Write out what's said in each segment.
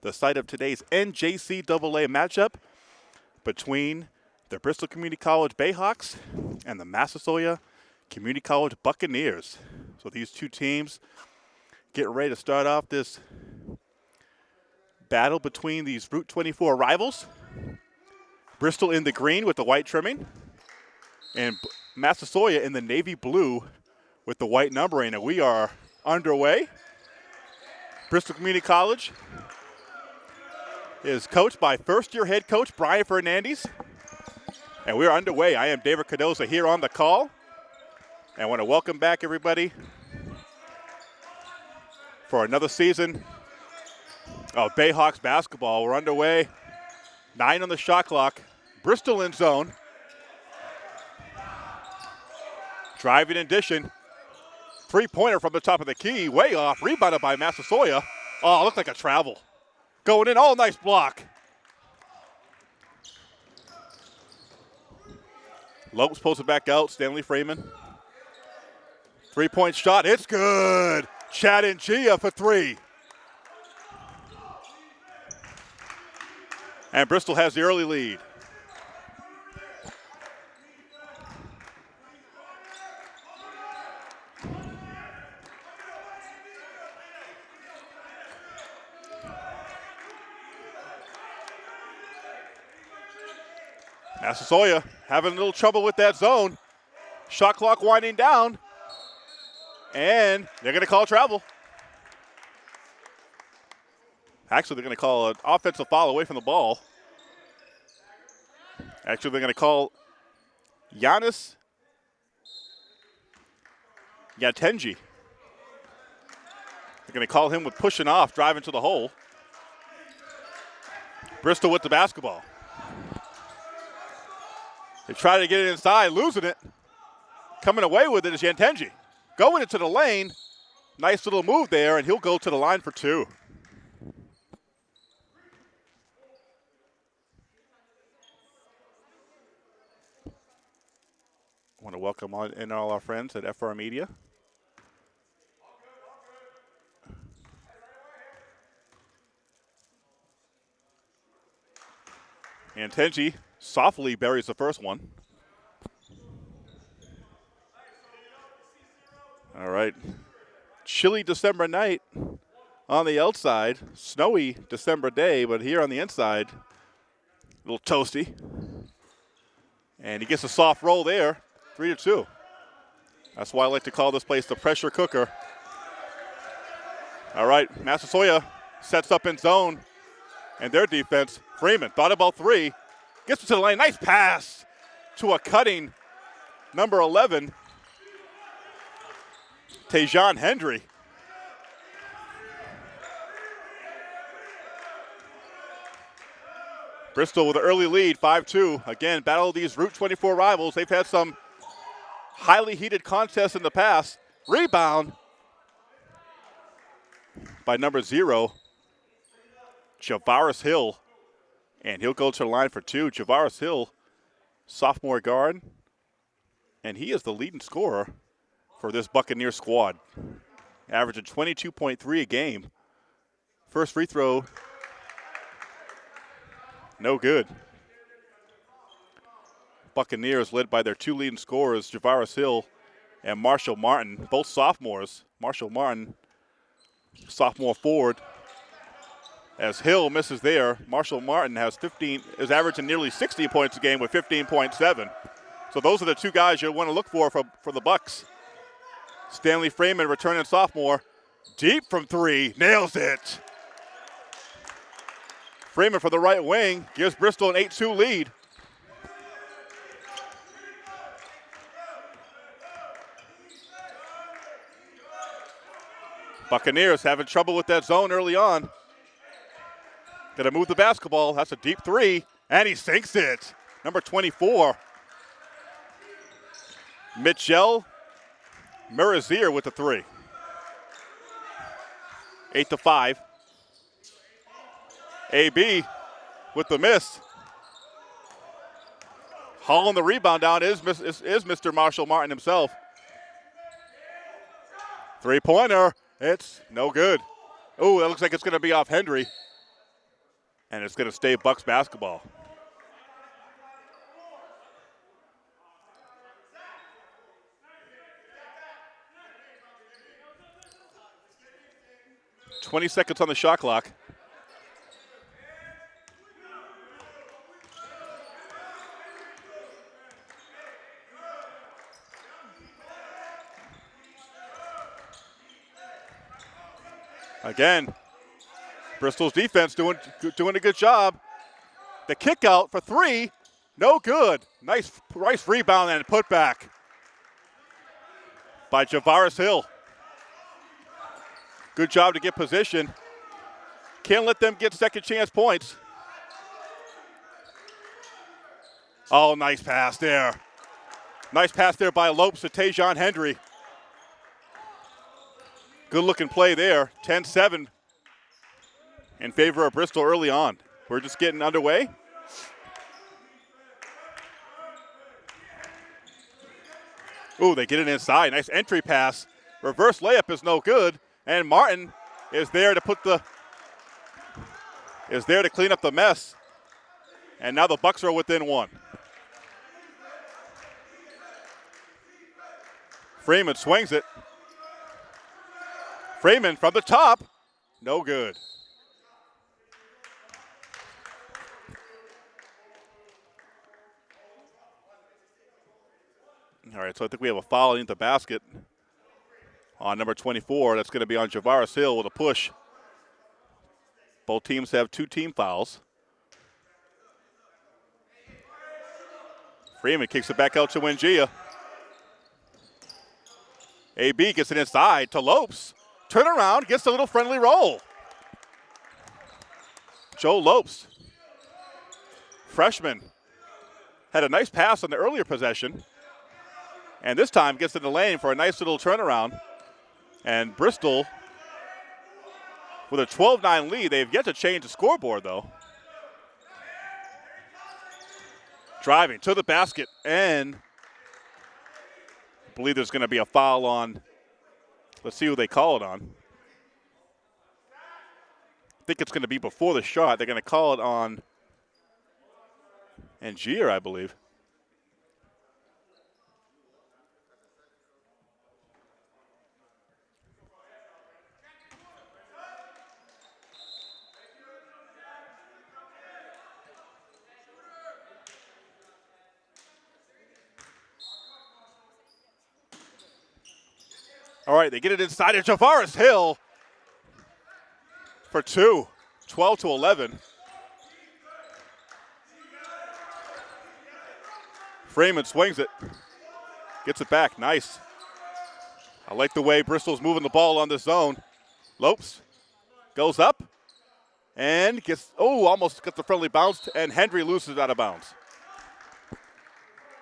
the site of today's NJCAA matchup between the Bristol Community College Bayhawks and the Massasoit Community College Buccaneers. So these two teams getting ready to start off this battle between these Route 24 rivals. Bristol in the green with the white trimming, and Massasoit in the navy blue with the white numbering. And we are underway. Bristol Community College is coached by first year head coach Brian Fernandez. And we're underway. I am David Cardoza here on the call. And I want to welcome back everybody for another season of Bayhawks basketball. We're underway. Nine on the shot clock. Bristol in zone. Driving addition. Three pointer from the top of the key. Way off. Rebounded by Massasoit. Oh, looked like a travel. Going in. Oh, nice block. Lopes pulls it back out. Stanley Freeman. Three point shot. It's good. Chad Ngia for three. And Bristol has the early lead. Massasoit having a little trouble with that zone. Shot clock winding down. And they're going to call travel. Actually, they're going to call an offensive foul away from the ball. Actually, they're going to call Giannis Yatenji. They're going to call him with pushing off, driving to the hole. Bristol with the basketball. They try to get it inside, losing it. Coming away with it is Yantenji. Going into the lane. Nice little move there, and he'll go to the line for two. I want to welcome on in all our friends at FR Media. Antenji softly buries the first one. All right. Chilly December night on the outside. Snowy December day, but here on the inside, a little toasty. And he gets a soft roll there, three to two. That's why I like to call this place the pressure cooker. All right, Massasoit sets up in zone, and their defense. Freeman thought about three, gets to the lane. Nice pass to a cutting number 11, Tejan Hendry. Bristol with an early lead, 5-2. Again, battle these Route 24 rivals. They've had some highly heated contests in the past. Rebound by number zero, Javaris Hill. And he'll go to the line for two. Javaris Hill, sophomore guard. And he is the leading scorer for this Buccaneer squad. Averaging 22.3 a game. First free throw, no good. Buccaneers led by their two leading scorers, Javaris Hill and Marshall Martin, both sophomores. Marshall Martin, sophomore forward. As Hill misses there, Marshall Martin has 15, is averaging nearly 60 points a game with 15.7. So those are the two guys you want to look for for, for the Bucks. Stanley Freeman, returning sophomore, deep from three, nails it. Freeman for the right wing gives Bristol an 8-2 lead. Buccaneers having trouble with that zone early on. Gonna move the basketball. That's a deep three, and he sinks it. Number 24. Mitchell Murazier with the three. Eight to five. AB with the miss. Hauling the rebound down is, is, is Mr. Marshall Martin himself. Three pointer. It's no good. Oh, that looks like it's going to be off Hendry. And it's going to stay Bucks basketball. Twenty seconds on the shot clock. Again, Bristol's defense doing, doing a good job. The kick out for three, no good. Nice, nice rebound and put back by Javaris Hill. Good job to get position. Can't let them get second chance points. Oh, nice pass there. Nice pass there by Lopes to Tajon Hendry. Good looking play there. 10 7 in favor of Bristol early on. We're just getting underway. Ooh, they get it inside. Nice entry pass. Reverse layup is no good. And Martin is there to put the is there to clean up the mess. And now the Bucks are within one. Freeman swings it. Freeman from the top, no good. All right, so I think we have a foul into the basket on number 24. That's going to be on Javaris Hill with a push. Both teams have two team fouls. Freeman kicks it back out to Wengia. AB gets it inside to Lopes. Turn around, gets a little friendly roll. Joe Lopes, freshman, had a nice pass on the earlier possession. And this time gets in the lane for a nice little turnaround. And Bristol, with a 12 9 lead, they've yet to change the scoreboard, though. Driving to the basket, and I believe there's going to be a foul on Let's see who they call it on. I think it's going to be before the shot. They're going to call it on Angier, I believe. All right, they get it inside of Javaris Hill for two, 12 to 11. Freeman swings it, gets it back. Nice. I like the way Bristol's moving the ball on the zone. Lopes goes up and gets, oh, almost got the friendly bounce, and Hendry loses out of bounds.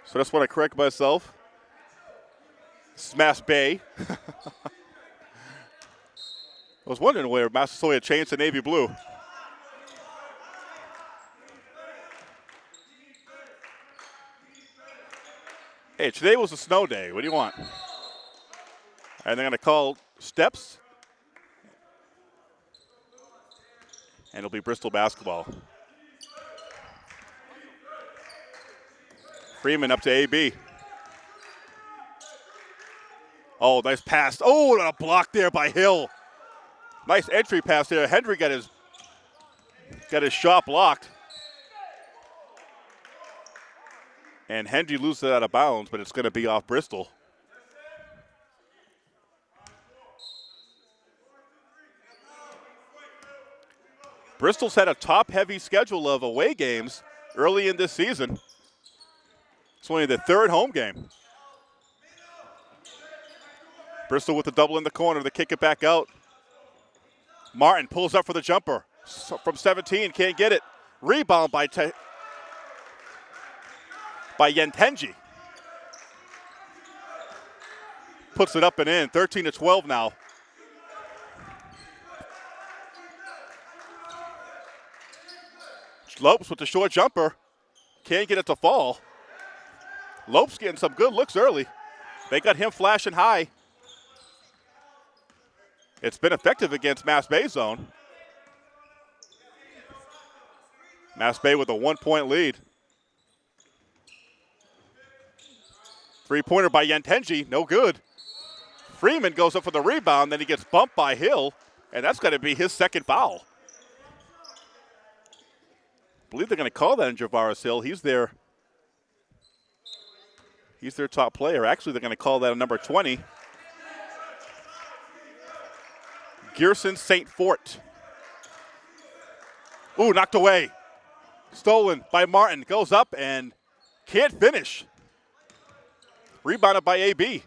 So that's when I correct myself. Smash Bay. I was wondering where Massasoit changed to navy blue. Hey, today was a snow day. What do you want? And they're going to call steps. And it'll be Bristol basketball. Freeman up to AB. Oh, nice pass. Oh, a block there by Hill. Nice entry pass there. Hendry got his got his shot blocked. And Hendry loses it out of bounds, but it's going to be off Bristol. Bristol's had a top heavy schedule of away games early in this season. It's only the third home game. Bristol with the double in the corner. They kick it back out. Martin pulls up for the jumper from 17. Can't get it. Rebound by Te- by Yentenji. Puts it up and in. 13 to 12 now. Lopes with the short jumper. Can't get it to fall. Lopes getting some good looks early. They got him flashing high. It's been effective against Mass Bay Zone. Mass Bay with a one point lead. Three pointer by Yantenji, no good. Freeman goes up for the rebound, then he gets bumped by Hill, and that's going to be his second foul. I believe they're going to call that in Javaris Hill. He's their he's their top player. Actually, they're going to call that a number 20. Gerson St. Fort. Ooh, knocked away. Stolen by Martin. Goes up and can't finish. Rebounded by AB.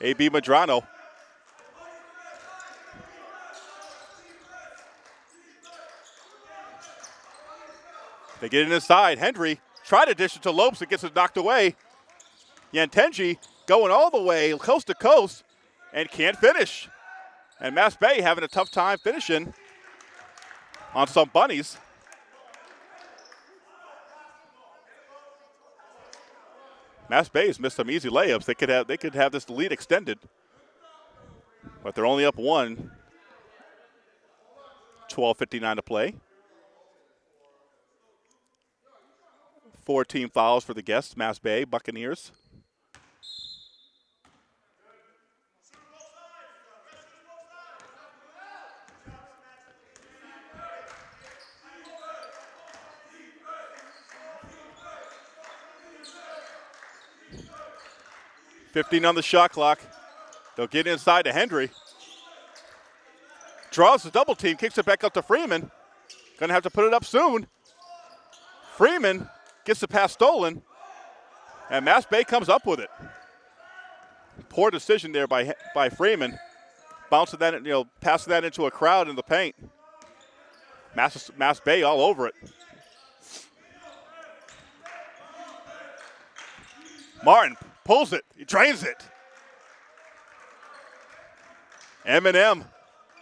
AB Madrano. They get it inside. Hendry tried to dish it to Lopes. It gets it knocked away. Yantenji going all the way coast to coast and can't finish. And Mass Bay having a tough time finishing on some bunnies. Mass Bay has missed some easy layups. They could have they could have this lead extended. But they're only up one. 12.59 to play. Four team fouls for the guests, Mass Bay Buccaneers. 15 on the shot clock. They'll get inside to Hendry. Draws the double team, kicks it back up to Freeman. Gonna have to put it up soon. Freeman gets the pass stolen, and Mass Bay comes up with it. Poor decision there by by Freeman, bouncing that, you know, passing that into a crowd in the paint. Mass, Mass Bay all over it. Martin pulls it, he drains it. Eminem,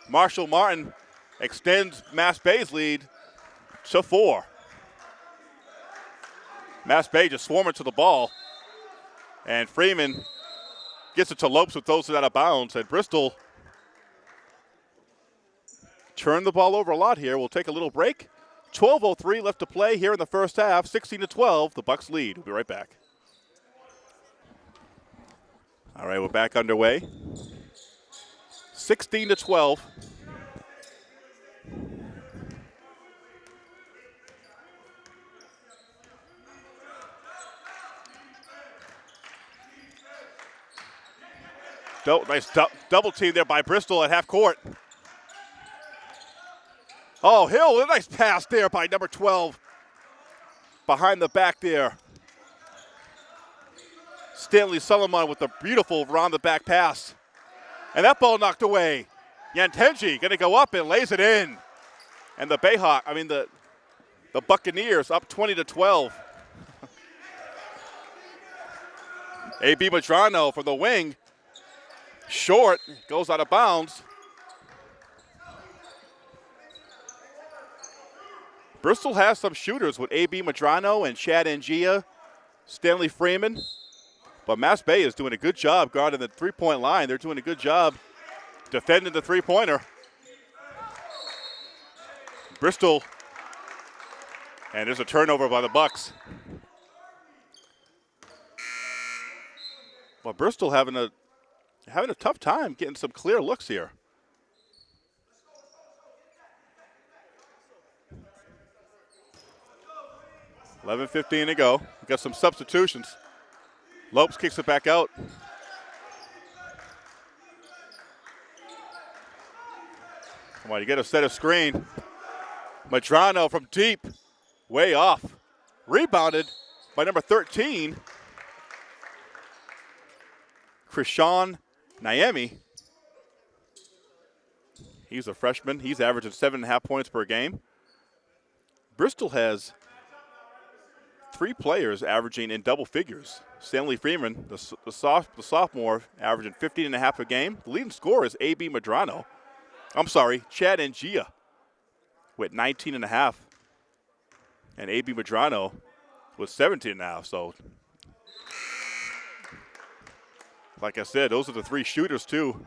Marshall Martin extends Mass Bay's lead to four. Mass Bay just swarming to the ball. And Freeman gets it to Lopes throws it out of bounds. And Bristol turned the ball over a lot here. We'll take a little break. 12.03 left to play here in the first half. 16 to 12, the Bucks lead. We'll be right back. All right, we're back underway. 16 to 12. nice double team there by Bristol at half court. Oh, Hill, a nice pass there by number 12. Behind the back there. Stanley Solomon with a beautiful round the back pass. And that ball knocked away. Yantenji going to go up and lays it in. And the Bayhawk, I mean the the Buccaneers up 20 to 12. AB Madrano for the wing. Short, goes out of bounds. Bristol has some shooters with AB Madrano and Chad Ngia, Stanley Freeman. But Mass Bay is doing a good job guarding the three point line. They're doing a good job defending the three pointer. Bristol, and there's a turnover by the Bucks. Well, Bristol having a having a tough time getting some clear looks here. Eleven fifteen to go. We got some substitutions. Lopes kicks it back out. Come on, you get a set of screen. Madrano from deep, way off. Rebounded by number 13, Krishan Naemi. He's a freshman. He's averaging seven and a half points per game. Bristol has three players averaging in double figures. Stanley Freeman, the, the, soft, the sophomore, averaging 15 and a half a game. The leading scorer is A.B. Madrano. I'm sorry, Chad Ngia with 19 and a half. And A.B. Madrano with 17 and a half. So, like I said, those are the three shooters, too.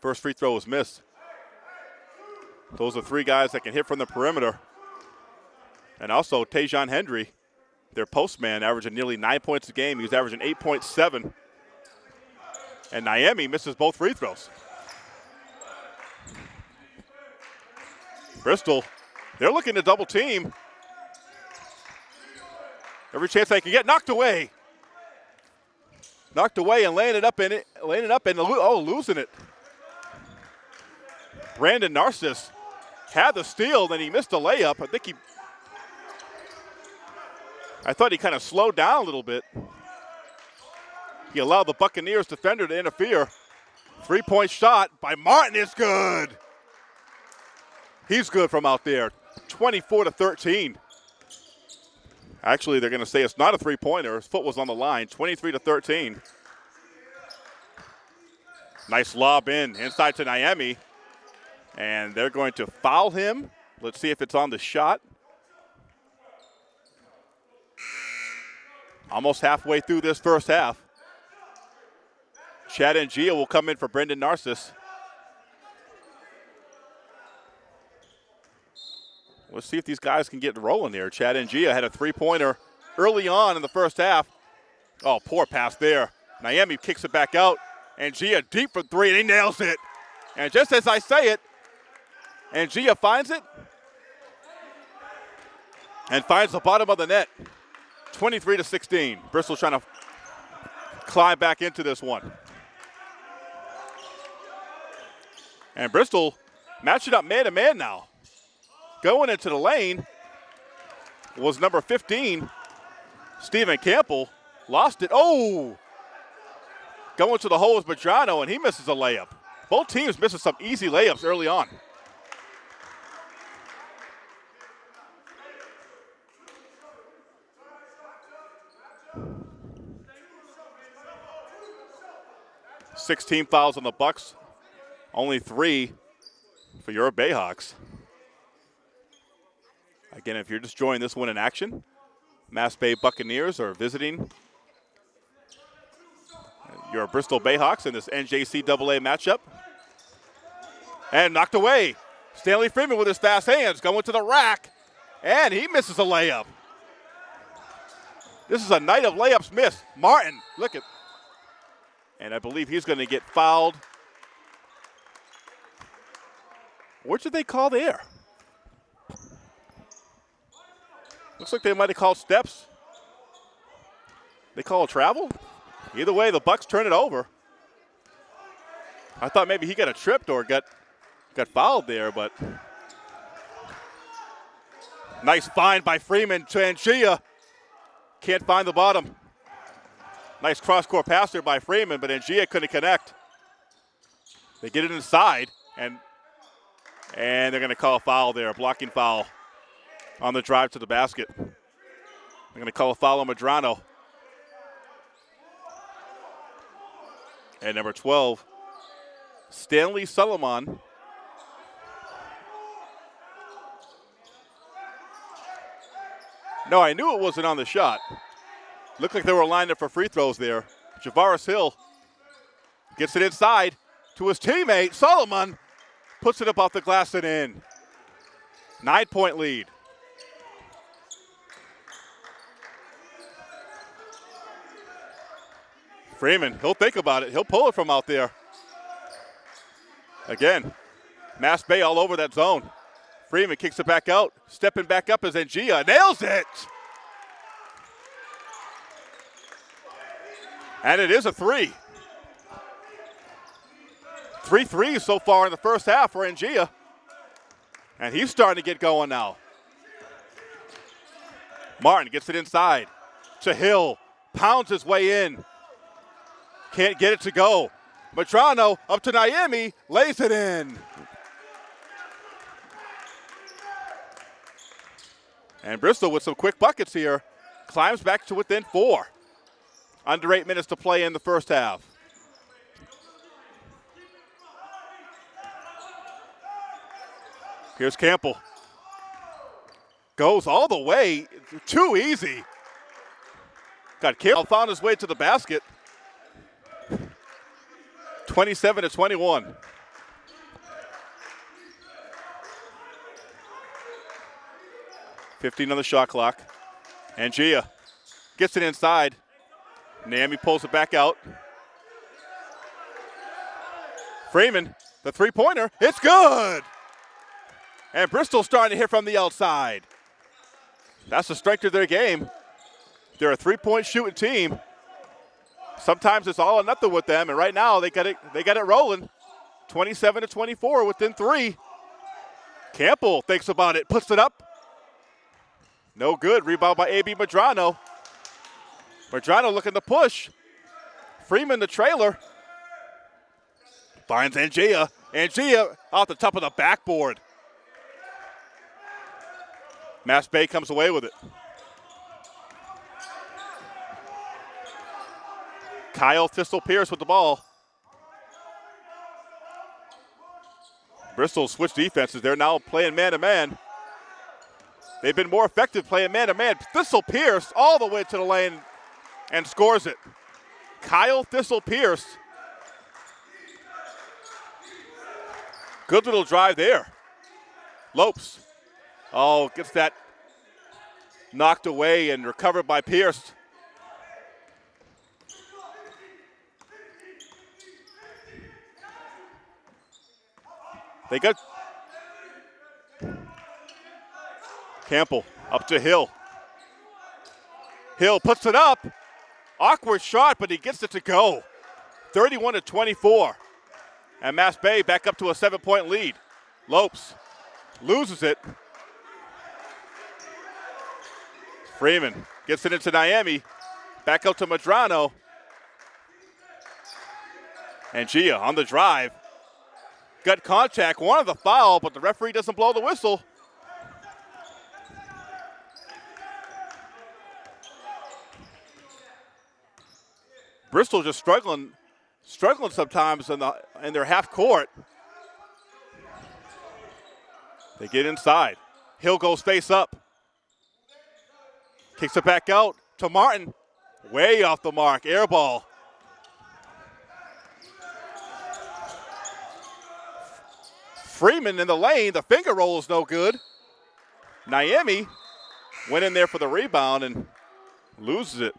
First free throw was missed. Those are three guys that can hit from the perimeter. And also Tajon Hendry, their postman, averaging nearly nine points a game. He was averaging 8.7. And Niemi misses both free throws. Bristol, they're looking to double team. Every chance they can get, knocked away. Knocked away and laying it up in it, laying it up and oh, losing it. Brandon Narcissus had the steal, then he missed a layup. I think he, I thought he kind of slowed down a little bit. He allowed the Buccaneers defender to interfere. Three point shot by Martin is good. He's good from out there. 24 to 13. Actually, they're going to say it's not a three pointer. His foot was on the line. 23 to 13. Nice lob in inside to Niami. And they're going to foul him. Let's see if it's on the shot. Almost halfway through this first half. Chad Ngia will come in for Brendan Narcissus. Let's see if these guys can get rolling here. Chad Ngia had a three-pointer early on in the first half. Oh, poor pass there. Niemi kicks it back out. and Gia deep for three, and he nails it. And just as I say it, and Gia finds it and finds the bottom of the net. 23 to 16. Bristol trying to climb back into this one. And Bristol matching up man to man now. Going into the lane was number 15, Stephen Campbell. Lost it. Oh! Going to the hole is Madrano, and he misses a layup. Both teams missing some easy layups early on. Sixteen fouls on the Bucks, only three for your Bayhawks. Again, if you're just joining this one in action, Mass Bay Buccaneers are visiting your Bristol Bayhawks in this NJCAA matchup. And knocked away. Stanley Freeman with his fast hands going to the rack, and he misses a layup. This is a night of layups missed. Martin, look at, and I believe he's going to get fouled. What should they call there? Looks like they might have called steps. They call a travel? Either way, the Bucks turn it over. I thought maybe he got a tripped or got got fouled there, but nice find by Freeman to Ngia. Can't find the bottom. Nice cross-court pass there by Freeman, but Ngia couldn't connect. They get it inside, and and they're going to call a foul there, a blocking foul on the drive to the basket. They're going to call a foul on Madrano. And number 12, Stanley Solomon. No, I knew it wasn't on the shot. Looked like they were lined up for free throws there. Javaris Hill gets it inside to his teammate. Solomon puts it up off the glass and in. Nine point lead. Freeman, he'll think about it. He'll pull it from out there. Again, Mass Bay all over that zone. Freeman kicks it back out. Stepping back up is Ngia. Nails it! And it is a three. Three threes so far in the first half for Ngia. And he's starting to get going now. Martin gets it inside to Hill. Pounds his way in. Can't get it to go. Madrano up to Niemi, lays it in. And Bristol with some quick buckets here, climbs back to within four. Under eight minutes to play in the first half. Here's Campbell. Goes all the way. Too easy. Got Campbell found his way to the basket. 27 to 21. Fifteen on the shot clock. And Gia gets it inside. Naomi pulls it back out. Freeman, the three pointer, it's good. And Bristol starting to hit from the outside. That's the strength of their game. They're a three point shooting team. Sometimes it's all or nothing with them, and right now they got it they got it rolling. 27 to 24 within three. Campbell thinks about it, puts it up. No good. Rebound by AB Madrano. Madrano looking to push. Freeman the trailer. Finds Angia. Angia off the top of the backboard. Mass Bay comes away with it. Kyle Thistle Pierce with the ball. Bristol switched defenses. They're now playing man to man. They've been more effective playing man to man. Thistle Pierce all the way to the lane and scores it. Kyle Thistle Pierce. Good little drive there. Lopes. Oh, gets that knocked away and recovered by Pierce. They got Campbell up to Hill. Hill puts it up. Awkward shot, but he gets it to go. 31 to 24. And Mass Bay back up to a seven point lead. Lopes loses it. Freeman gets it into Miami. Back up to Madrano. And Gia on the drive. Got contact, wanted the foul, but the referee doesn't blow the whistle. Bristol just struggling, struggling sometimes in the in their half court. They get inside. Hill goes face up. Kicks it back out to Martin. Way off the mark. Air ball. Freeman in the lane. The finger roll is no good. Miami went in there for the rebound and loses it.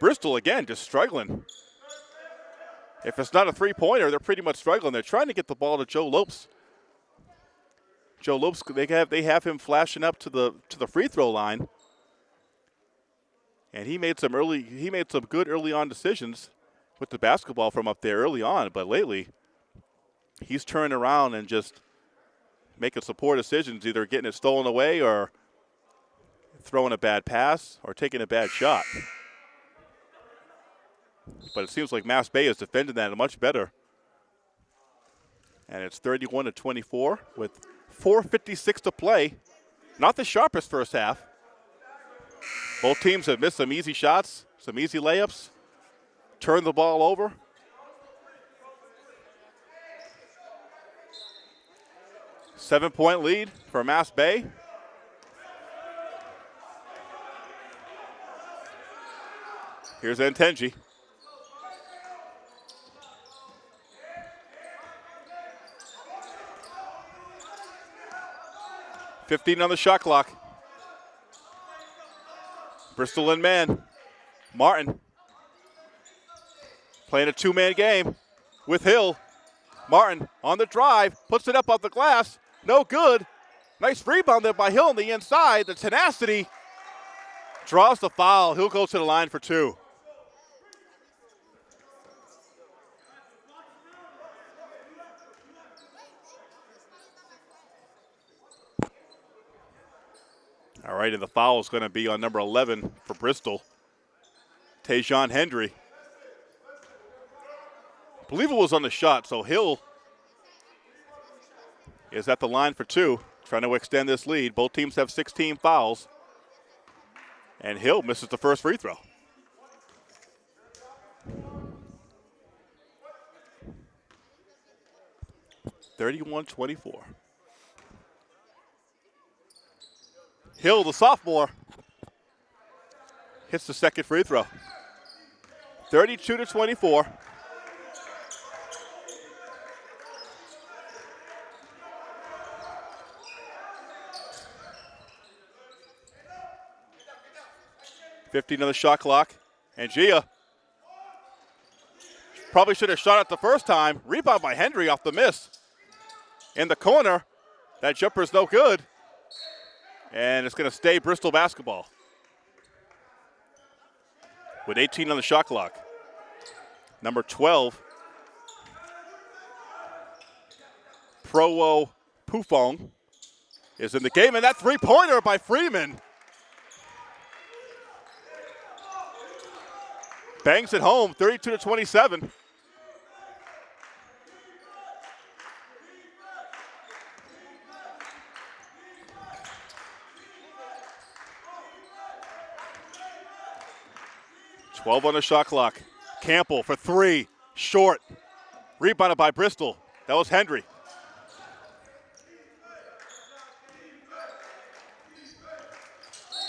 Bristol, again, just struggling. If it's not a three pointer, they're pretty much struggling. They're trying to get the ball to Joe Lopes. Joe Lopes, they have they have him flashing up to the to the free throw line. And he made some early he made some good early on decisions with the basketball from up there early on, but lately he's turning around and just making some poor decisions, either getting it stolen away or throwing a bad pass or taking a bad shot. But it seems like Mass Bay is defending that much better. And it's 31 to 24 with 4.56 to play. Not the sharpest first half. Both teams have missed some easy shots, some easy layups, turned the ball over. Seven point lead for Mass Bay. Here's Antenji. Fifteen on the shot clock. Bristol in man. Martin playing a two-man game with Hill. Martin on the drive, puts it up off the glass, no good. Nice rebound there by Hill on the inside. The tenacity draws the foul. He'll go to the line for two. All right, and the foul is going to be on number 11 for Bristol, Tajon Hendry. I believe it was on the shot, so Hill is at the line for two, trying to extend this lead. Both teams have 16 fouls. And Hill misses the first free throw. Thirty-one twenty-four. Hill, the sophomore, hits the second free throw. 32 to 24. Fifteen on the shot clock. And Gia probably should have shot it the first time. Rebound by Hendry off the miss. In the corner. That jumper's no good. And it's going to stay Bristol basketball. With 18 on the shot clock. Number 12, Prowo Pufong is in the game, and that three-pointer by Freeman. Bangs it home, 32 to 27. Twelve on the shot clock. Campbell for three, short. Rebounded by Bristol. That was Hendry.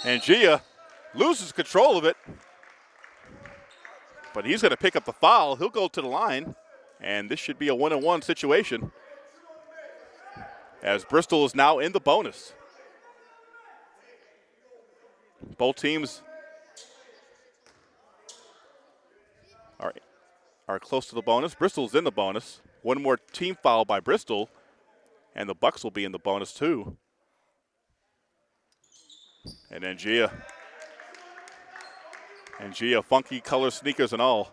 And Gia loses control of it. But he's going to pick up the foul. He'll go to the line. And this should be a one on one situation. As Bristol is now in the bonus. Both teams are close to the bonus. Bristol's in the bonus. One more team foul by Bristol, and the Bucks will be in the bonus too. And then Gia. And Gia, funky color sneakers and all.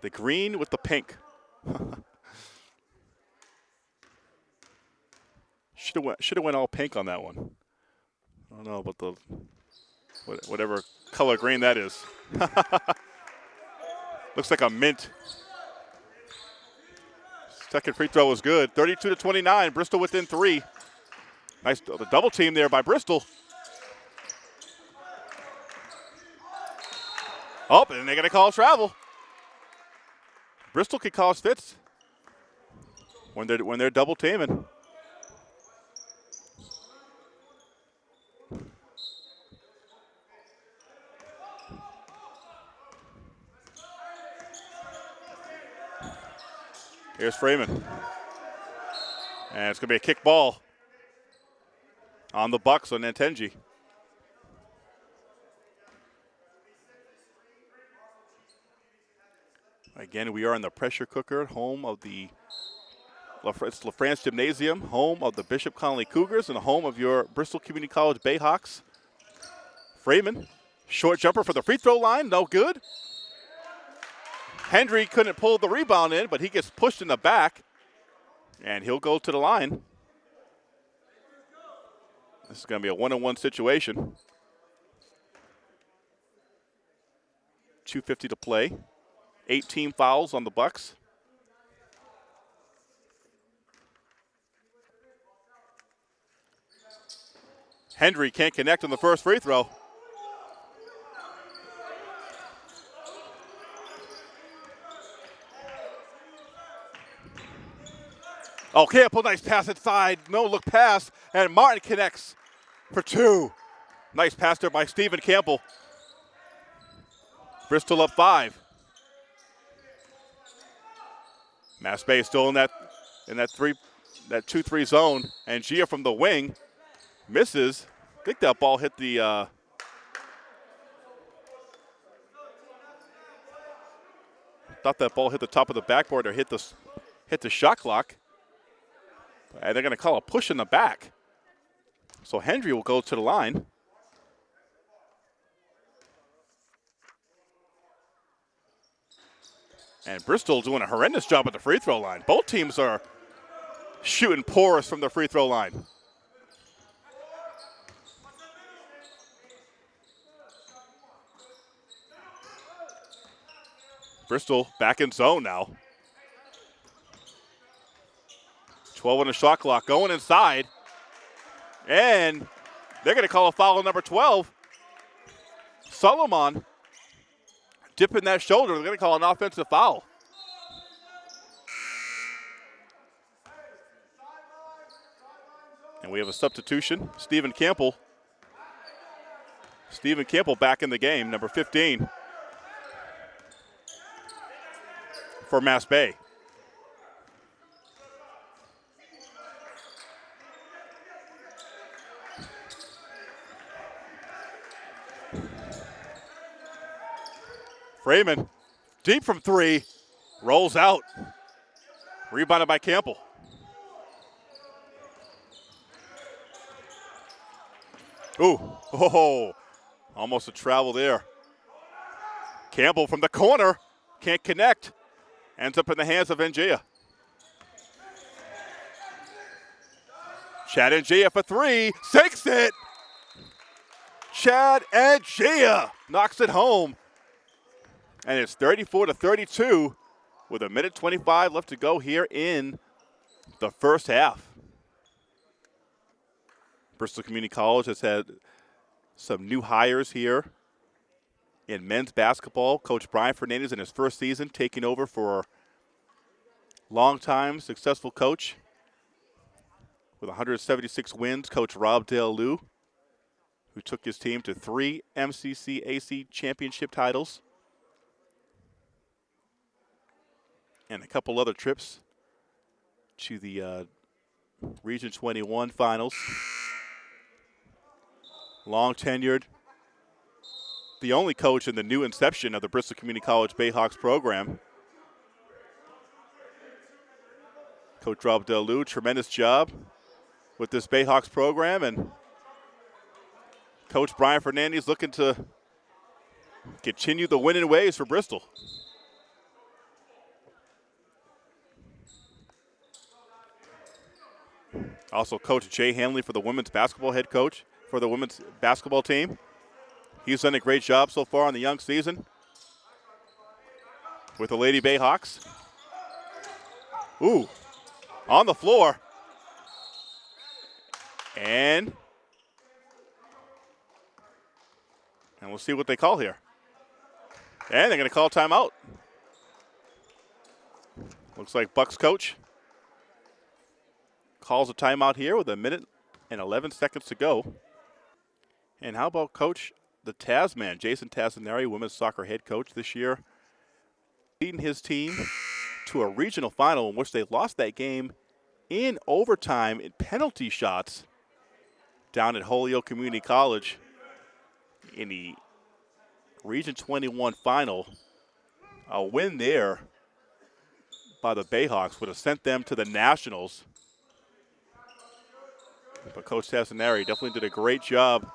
The green with the pink. should have went, should have went all pink on that one. I don't know about the whatever color green that is. Looks like a mint. Second free throw was good. 32 to 29. Bristol within three. Nice the double team there by Bristol. Oh, and they're going to call travel. Bristol can cause fits when they're when they're double teaming. Here's Freeman. And it's going to be a kick ball on the Bucks on Nantenji. Again, we are in the pressure cooker, home of the LaFrance Gymnasium, home of the Bishop Connolly Cougars and home of your Bristol Community College Bayhawks. Freeman, short jumper for the free throw line, no good. Hendry couldn't pull the rebound in, but he gets pushed in the back, and he'll go to the line. This is going to be a one-on-one situation. 250 to play. 18 fouls on the Bucks. Hendry can't connect on the first free throw. Oh, Campbell, nice pass inside. No look pass, and Martin connects for two. Nice pass there by Stephen Campbell. Bristol up five. Mass Bay still in that in that three that two three zone, and Gia from the wing misses. I think that ball hit the. Uh, thought that ball hit the top of the backboard or hit the hit the shot clock. And they're going to call a push in the back. So Hendry will go to the line. And Bristol doing a horrendous job at the free throw line. Both teams are shooting porous from the free throw line. Bristol back in zone now. 12 on the shot clock, going inside. And they're going to call a foul on number 12. Solomon dipping that shoulder. They're going to call an offensive foul. And we have a substitution. Stephen Campbell. Stephen Campbell back in the game, number 15 for Mass Bay. Freeman, deep from three, rolls out. Rebounded by Campbell. Ooh, oh, almost a travel there. Campbell from the corner, can't connect. Ends up in the hands of Ngia. Chad Ngia for three, sinks it. Chad Ngia knocks it home. And it's 34 to 32 with a minute 25 left to go here in the first half. Bristol Community College has had some new hires here in men's basketball. Coach Brian Fernandez in his first season taking over for longtime successful coach with 176 wins, Coach Rob Dale Lou, who took his team to three MCCAC championship titles and a couple other trips to the uh, Region 21 finals long tenured, the only coach in the new inception of the Bristol Community College Bayhawks program. Coach Rob Delu, tremendous job with this Bayhawks program, and Coach Brian Fernandez looking to continue the winning ways for Bristol. Also, Coach Jay Hanley for the women's basketball head coach for the women's basketball team. He's done a great job so far on the young season with the Lady Bayhawks. Ooh, on the floor. And and we'll see what they call here. And they're going to call timeout. Looks like Bucks coach calls a timeout here with a minute and 11 seconds to go. And how about coach, the Tasman, Jason Tassinari, women's soccer head coach this year, leading his team to a regional final in which they lost that game in overtime in penalty shots down at Holyoke Community College in the Region 21 final. A win there by the Bayhawks would have sent them to the Nationals. But Coach Tassinari definitely did a great job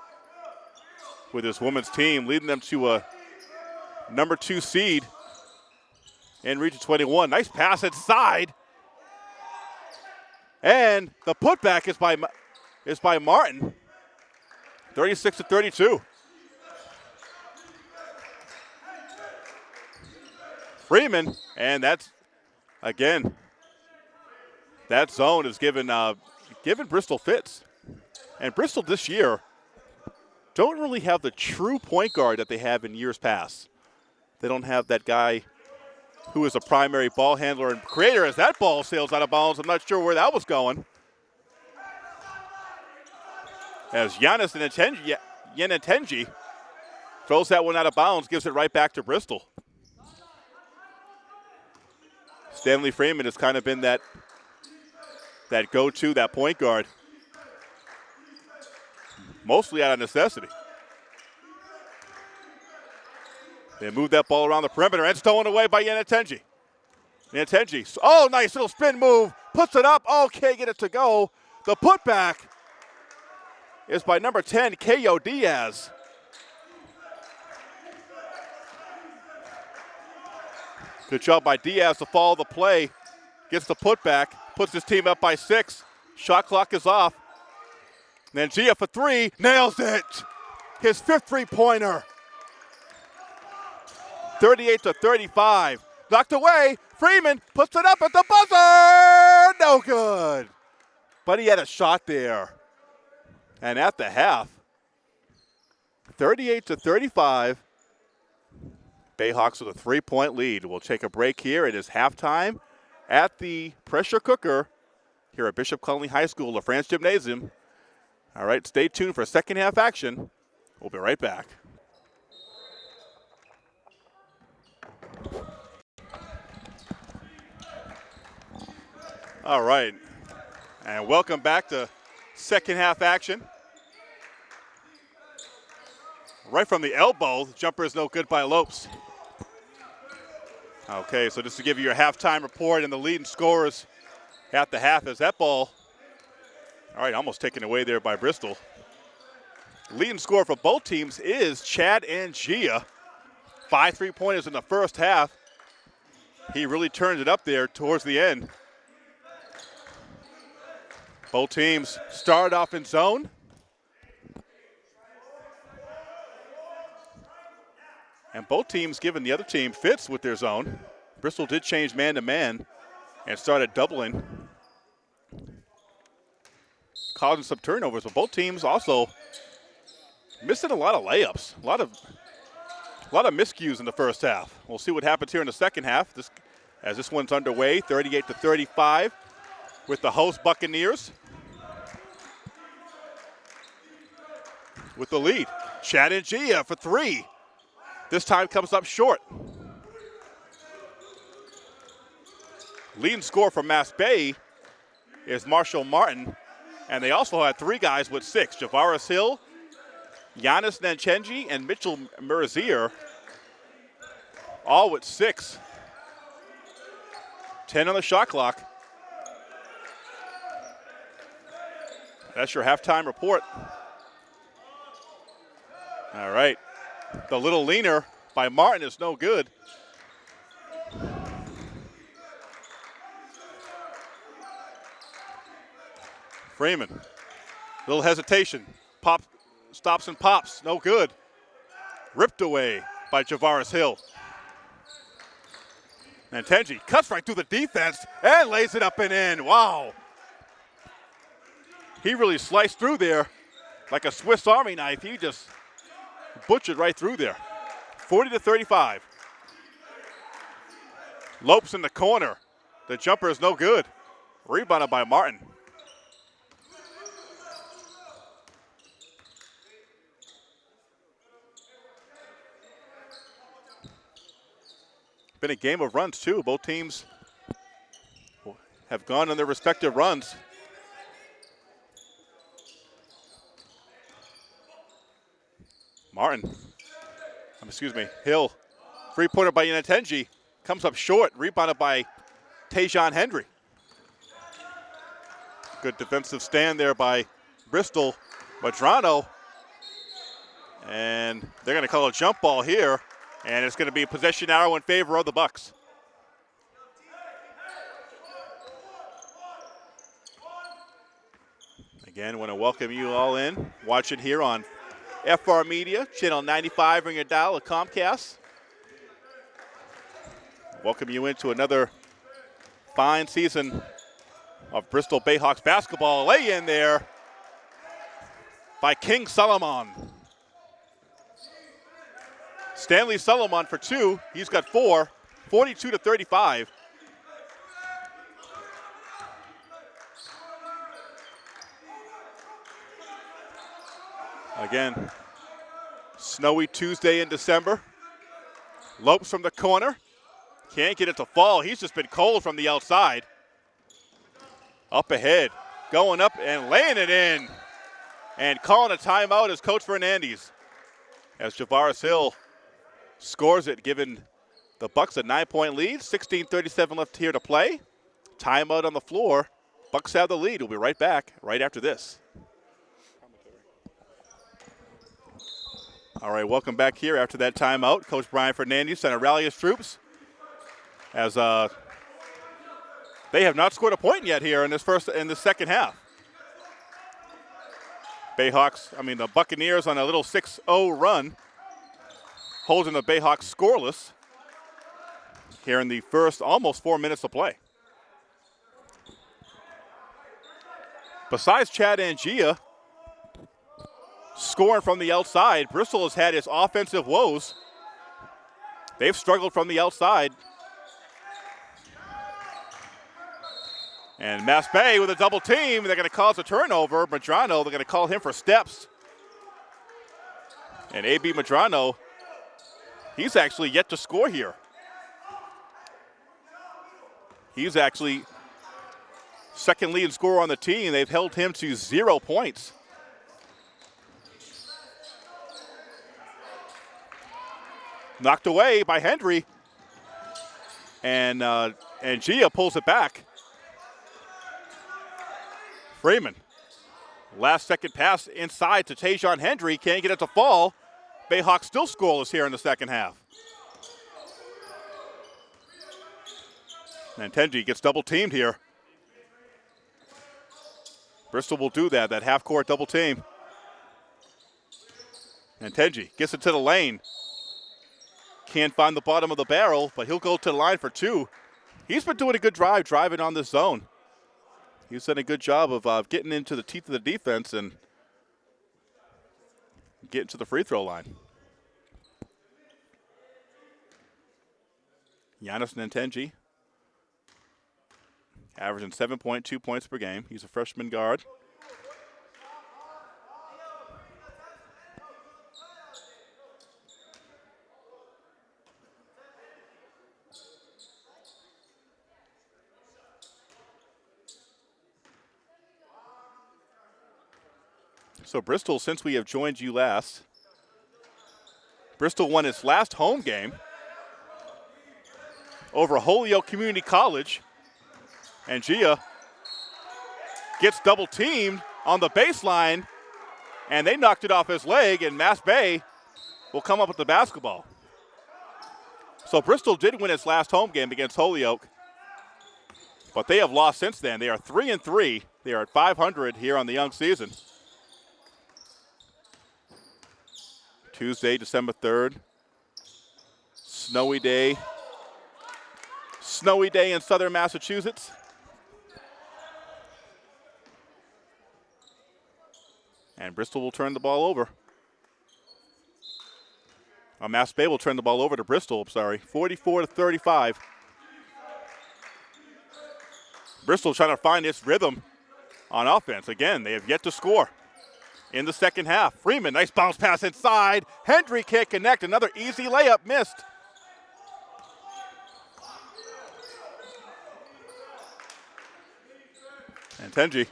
with his women's team, leading them to a number two seed in Region 21. Nice pass inside. And the putback is by is by Martin. 36 to 32. Freeman, and that's again. That zone is given uh, given Bristol fits, and Bristol this year don't really have the true point guard that they have in years past. They don't have that guy who is a primary ball handler and creator as that ball sails out of bounds. I'm not sure where that was going. As Giannis Yenatenji throws that one out of bounds, gives it right back to Bristol. Stanley Freeman has kind of been that that go-to, that point guard mostly out of necessity. They move that ball around the perimeter and stolen away by Yanatenji. Yanatenji, oh, nice little spin move, puts it up. Okay, get it to go. The putback is by number 10, Ko Diaz. Good job by Diaz to follow the play. Gets the putback, puts his team up by six. Shot clock is off. Nangia for three, nails it. His fifth three-pointer. 38 to 35. Knocked away. Freeman puts it up at the buzzer. No good. But he had a shot there. And at the half, 38 to 35. Bayhawks with a three-point lead. We'll take a break here. It is halftime at the pressure cooker here at Bishop Connolly High School, LaFrance Gymnasium. All right, stay tuned for second half action. We'll be right back. All right, and welcome back to second half action. Right from the elbow, the jumper is no good by Lopes. Okay, so just to give you your halftime report and the leading scorers at the half is that ball. All right, almost taken away there by Bristol. Leading score for both teams is Chad Ngia. Five three pointers in the first half. He really turned it up there towards the end. Both teams started off in zone. And both teams giving the other team fits with their zone. Bristol did change man to man and started doubling, causing some turnovers. But both teams also missing a lot of layups, a lot of a lot of miscues in the first half. We'll see what happens here in the second half. This, as this one's underway, 38 to 35, with the host Buccaneers with the lead. Chad Ngia for three. This time comes up short. Leading score for Mass Bay is Marshall Martin. And they also had three guys with six. Javaris Hill, Giannis Nanchenji, and Mitchell Mercier, all with six. 10 on the shot clock. That's your halftime report. All right. The little leaner by Martin is no good. Freeman. Little hesitation. Pop, stops and pops. No good. Ripped away by Javaris Hill. And Tenji cuts right through the defense and lays it up and in. Wow. He really sliced through there like a Swiss Army knife. He just butchered right through there. 40 to 35. Lopes in the corner. The jumper is no good. Rebounded by Martin. been a game of runs, too. Both teams have gone on their respective runs. Martin, um, excuse me, Hill, Three-pointer by Inatenji, comes up short, rebounded by Tajon Hendry. Good defensive stand there by Bristol. Madrano, and they're going to call a jump ball here. And it's going to be a possession arrow in favor of the Bucks. Again, want to welcome you all in, watching here on FR Media, channel 95 on your dial of Comcast. Welcome you into another fine season of Bristol Bayhawks basketball. Lay in there by King Solomon. Stanley Solomon for two. He's got four, 42 to 35. Again, snowy Tuesday in December. Lopes from the corner. Can't get it to fall. He's just been cold from the outside. Up ahead, going up and laying it in. And calling a timeout is Coach Fernandez. As Javaris Hill scores it, giving the Bucks a nine-point lead. 16:37 left here to play. Timeout on the floor. Bucks have the lead. We'll be right back right after this. All right, welcome back here after that timeout. Coach Brian Fernandez sent to rally his troops as uh, they have not scored a point yet here in this first in the second half. Bayhawks, I mean the Buccaneers on a little 6-0 run holding the Bayhawks scoreless here in the first almost four minutes of play. Besides Chad Ngia scoring from the outside, Bristol has had its offensive woes. They've struggled from the outside. And Mass Bay with a double team, they're going to cause a turnover. Madrano, they're going to call him for steps. And A.B. Madrano He's actually yet to score here. He's actually second leading scorer on the team. They've held him to zero points. Knocked away by Hendry. And, uh, and Gia pulls it back. Freeman. Last second pass inside to Tajon Hendry. Can't get it to fall. Bayhawks still scoreless here in the second half. And Tenji gets double teamed here. Bristol will do that, that half court double team. And Tenji gets it to the lane. Can't find the bottom of the barrel, but he'll go to the line for two. He's been doing a good drive, driving on this zone. He's done a good job of uh, getting into the teeth of the defense and getting to the free throw line. Giannis Nintenji averaging 7.2 points per game. He's a freshman guard. So Bristol, since we have joined you last, Bristol won its last home game over Holyoke Community College. And Gia gets double teamed on the baseline, and they knocked it off his leg, and Mass Bay will come up with the basketball. So Bristol did win its last home game against Holyoke, but they have lost since then. They are three and three. They are at 500 here on the young season. Tuesday, December 3rd. Snowy day. Snowy day in southern Massachusetts. And Bristol will turn the ball over. Uh, Mass Bay will turn the ball over to Bristol, I'm sorry. 44 to 35. Bristol trying to find its rhythm on offense. Again, they have yet to score in the second half. Freeman, nice bounce pass inside. Hendry can't connect. Another easy layup missed. And Tenji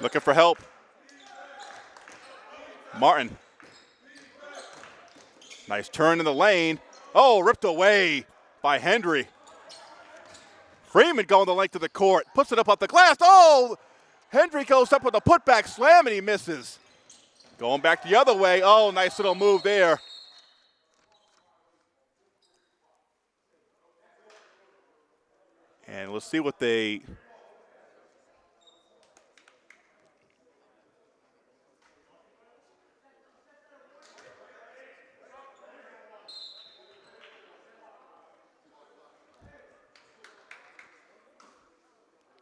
looking for help. Martin. Nice turn in the lane. Oh, ripped away by Hendry. Freeman going the length of the court. Puts it up off the glass. Oh, Hendry goes up with a putback slam and he misses. Going back the other way. Oh, nice little move there. And let's see what they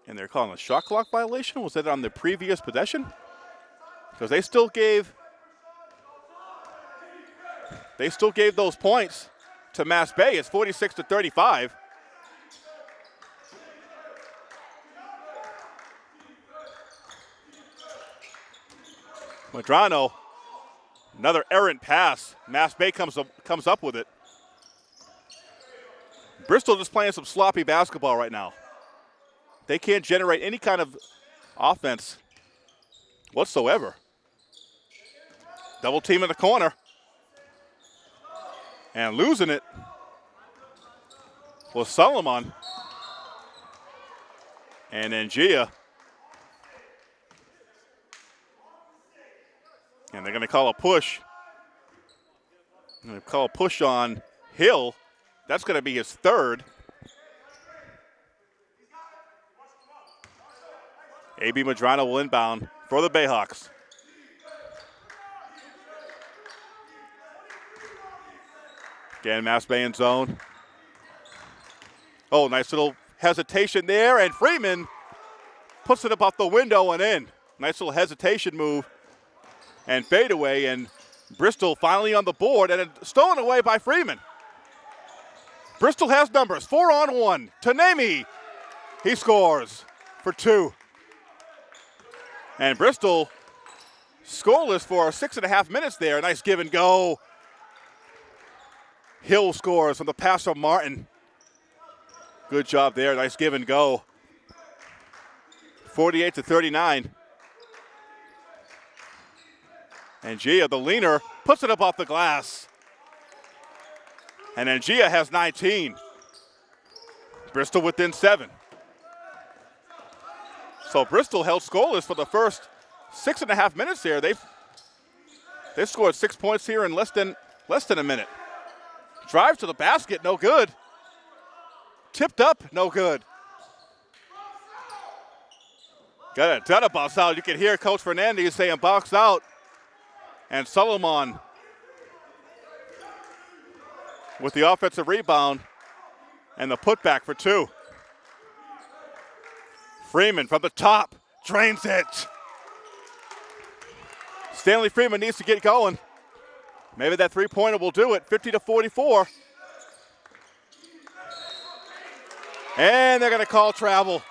and they're calling a shot clock violation. Was that on the previous possession? Because they still gave they still gave those points to Mass Bay. It's 46 to 35. Madrano, another errant pass. Mass Bay comes up, comes up with it. Bristol just playing some sloppy basketball right now. They can't generate any kind of offense whatsoever. Double team in the corner. And losing it was Solomon. And then Gia. And they're going to call a push. To call a push on Hill. That's going to be his third. AB Madrano will inbound for the Bayhawks. Again, Mass Bay in zone. Oh, nice little hesitation there, and Freeman puts it up off the window and in. Nice little hesitation move and fadeaway, and Bristol finally on the board, and stolen away by Freeman. Bristol has numbers, four on one. Tanemi, he scores for two. And Bristol scoreless for six and a half minutes there. Nice give and go Hill scores on the pass from Martin. Good job there. Nice give and go. 48 to 39. And Gia, the leaner, puts it up off the glass. And then Gia has 19. Bristol within seven. So Bristol held scoreless for the first six and a half minutes here. They've they scored six points here in less than less than a minute. Drive to the basket, no good. Tipped up, no good. Got a done a box out. You can hear Coach Fernandez saying box out. And Solomon with the offensive rebound and the putback for two. Freeman from the top drains it. Stanley Freeman needs to get going. Maybe that three pointer will do it. 50 to 44. And they're going to call travel.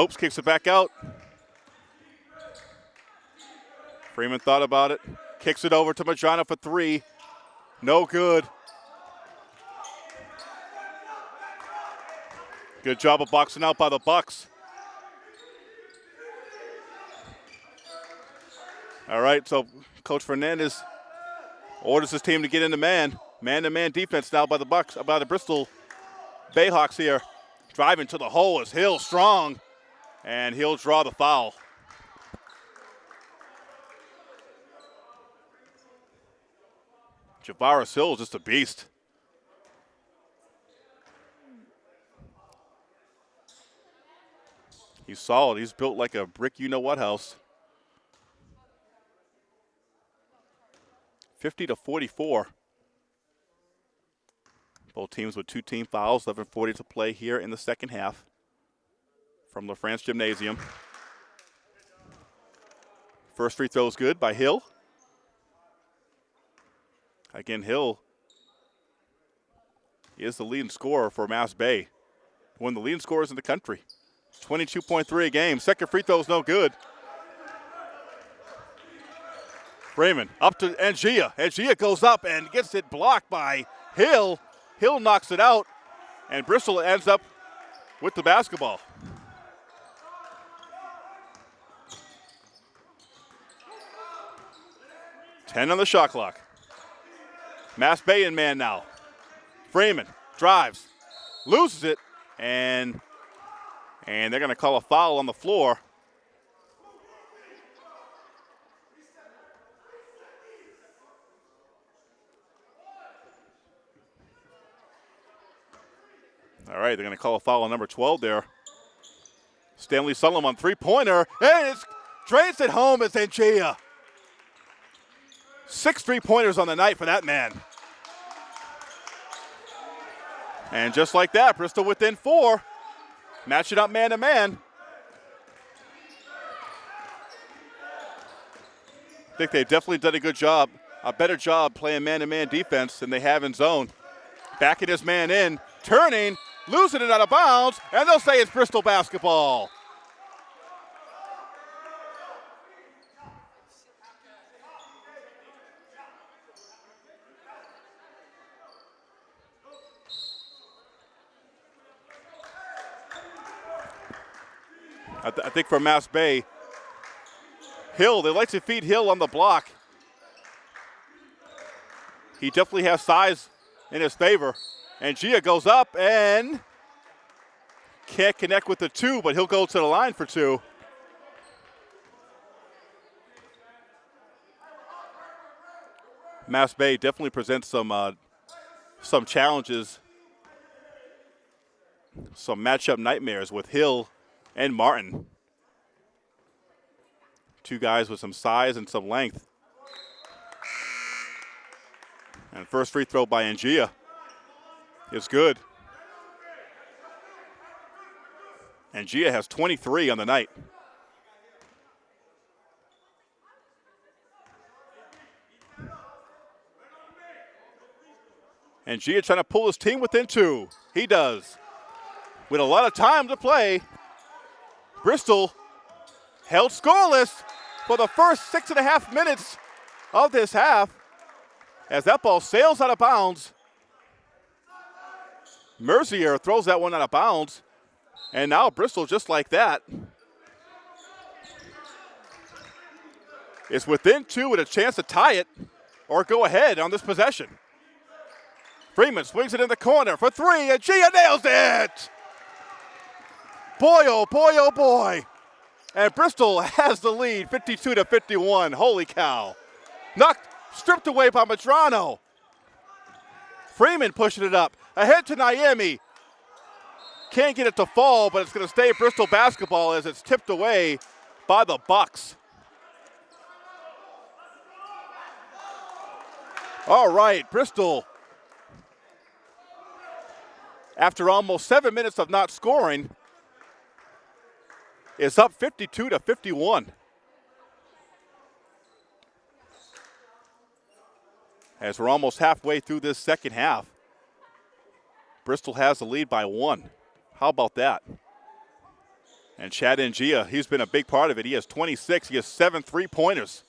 Lopes kicks it back out. Freeman thought about it. Kicks it over to Majano for three. No good. Good job of boxing out by the Bucks. All right, so Coach Fernandez orders his team to get into man. Man-to-man defense now by the Bucks, by the Bristol Bayhawks here. Driving to the hole is Hill strong and he'll draw the foul. Javaris Hill is just a beast. He's solid. He's built like a brick you know what house. 50 to 44. Both teams with two team fouls, 11:40 to play here in the second half from LaFrance Gymnasium. First free throw is good by Hill. Again, Hill is the leading scorer for Mass Bay. One of the leading scorers in the country. 22.3 a game. Second free throw is no good. Raymond up to Ngia. Ngia goes up and gets it blocked by Hill. Hill knocks it out, and Bristol ends up with the basketball. 10 on the shot clock. Mass Bay in man now. Freeman drives, loses it, and and they're going to call a foul on the floor. All right, they're going to call a foul on number 12 there. Stanley Solomon three-pointer, and it's drains it home. It's Ngia. Six three pointers on the night for that man. And just like that, Bristol within four. Match it up man to man. I think they've definitely done a good job, a better job playing man to man defense than they have in zone. Backing his man in, turning, losing it out of bounds, and they'll say it's Bristol basketball. I, th- I think for Mass Bay, Hill, they like to feed Hill on the block. He definitely has size in his favor. And Gia goes up and can't connect with the two, but he'll go to the line for two. Mass Bay definitely presents some uh, some challenges, some matchup nightmares with Hill and Martin. Two guys with some size and some length. And first free throw by Ngia is good. Ngia has 23 on the night. And Gia trying to pull his team within two. He does. With a lot of time to play, Bristol held scoreless for the first six and a half minutes of this half as that ball sails out of bounds. Mercier throws that one out of bounds. And now Bristol, just like that, is within two with a chance to tie it or go ahead on this possession. Freeman swings it in the corner for three, and Gia nails it! Boy, oh boy, oh boy. And Bristol has the lead 52 to 51. Holy cow. Knocked, stripped away by Medrano. Freeman pushing it up. Ahead to Niemi. Can't get it to fall, but it's going to stay Bristol basketball as it's tipped away by the Bucks. All right, Bristol. After almost seven minutes of not scoring, is up 52 to 51. As we're almost halfway through this second half, Bristol has the lead by one. How about that? And Chad Ngia, he's been a big part of it. He has 26. He has seven three-pointers.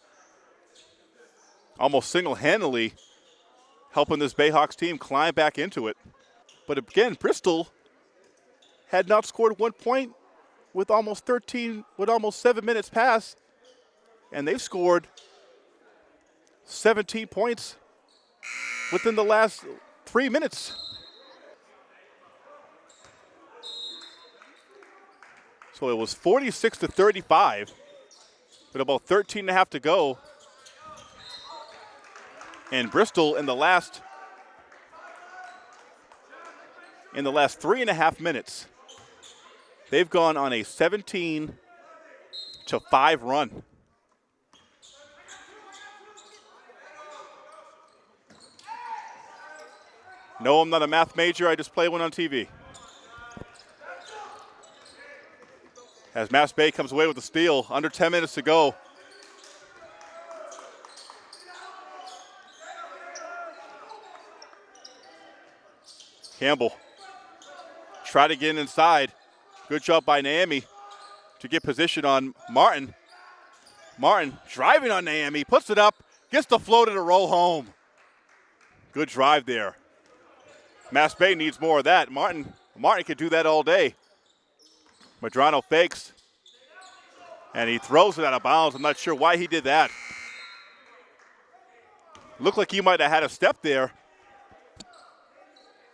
Almost single-handedly helping this Bayhawks team climb back into it. But again, Bristol had not scored one point with almost 13, with almost seven minutes passed, and they've scored 17 points within the last three minutes. So it was 46 to 35 with about 13 and a half to go. And Bristol in the last in the last three and a half minutes They've gone on a 17 to 5 run. No, I'm not a math major. I just play one on TV. As Mass Bay comes away with the steal, under 10 minutes to go. Campbell try to get inside. Good job by Niemi to get position on Martin. Martin driving on Niemi, puts it up, gets the float to roll home. Good drive there. Mass Bay needs more of that. Martin, Martin could do that all day. Medrano fakes, and he throws it out of bounds. I'm not sure why he did that. Looked like he might have had a step there.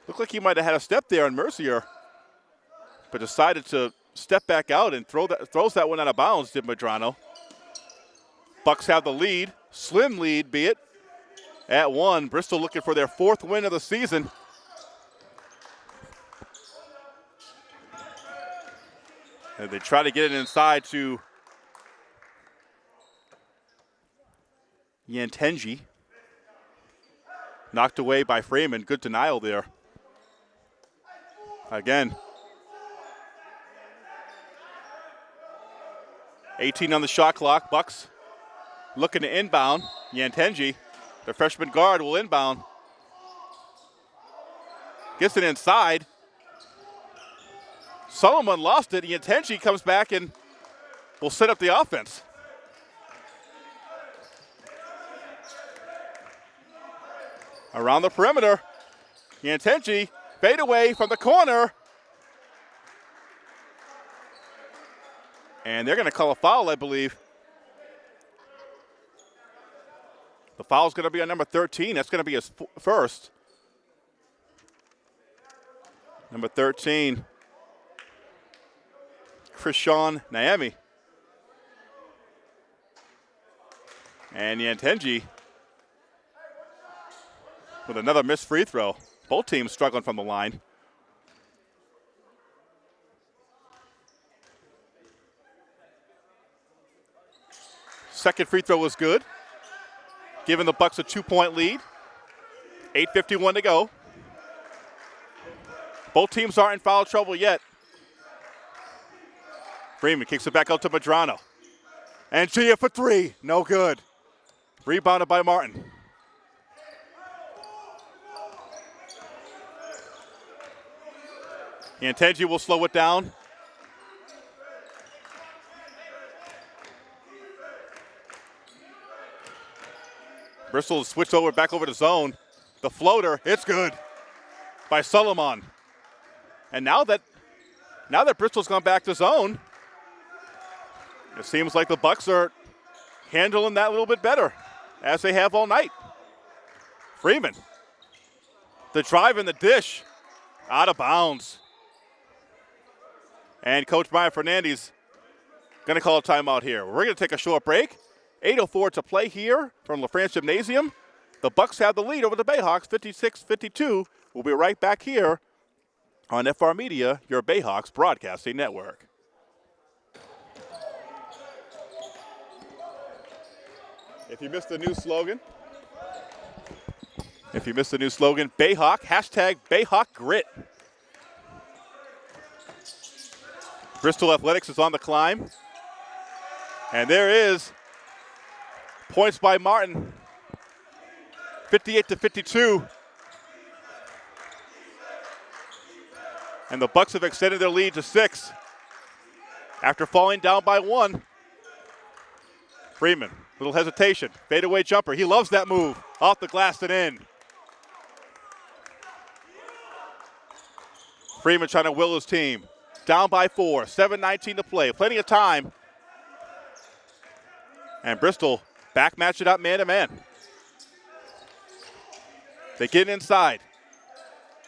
Looked like he might have had a step there on Mercier but decided to step back out and throw that, throws that one out of bounds, did Medrano. Bucks have the lead, slim lead be it, at one. Bristol looking for their fourth win of the season. And they try to get it inside to Yantenji. Knocked away by Freeman. Good denial there. Again, 18 on the shot clock. Bucks looking to inbound. Yantenji, the freshman guard, will inbound. Gets it inside. Solomon lost it. Yantenji comes back and will set up the offense. Around the perimeter. Yantenji fade away from the corner. And they're going to call a foul, I believe. The foul's going to be on number 13. That's going to be his first. Number 13, Krishan Niemi. And Yantenji with another missed free throw. Both teams struggling from the line. Second free throw was good, giving the Bucks a two-point lead. 8.51 to go. Both teams aren't in foul trouble yet. Freeman kicks it back out to Medrano. And Gia for three. No good. Rebounded by Martin. Yantenji will slow it down. Bristol switched over back over to zone. The floater, it's good by Solomon. And now that now that Bristol's gone back to zone, it seems like the Bucks are handling that a little bit better, as they have all night. Freeman, the drive and the dish, out of bounds. And Coach Brian Fernandez going to call a timeout here. We're going to take a short break. 8.04 to play here from LaFrance Gymnasium. The Bucks have the lead over the Bayhawks, 56-52. We'll be right back here on FR Media, your Bayhawks broadcasting network. If you missed the new slogan, if you missed the new slogan, Bayhawk, hashtag Bayhawk Grit. Bristol Athletics is on the climb. And there is points by Martin. 58 to 52. And the Bucks have extended their lead to six after falling down by one. Freeman, little hesitation, fadeaway jumper. He loves that move. Off the glass and in. Freeman trying to will his team. Down by four, 7-19 to play. Plenty of time. And Bristol back match it up man to man. They get inside.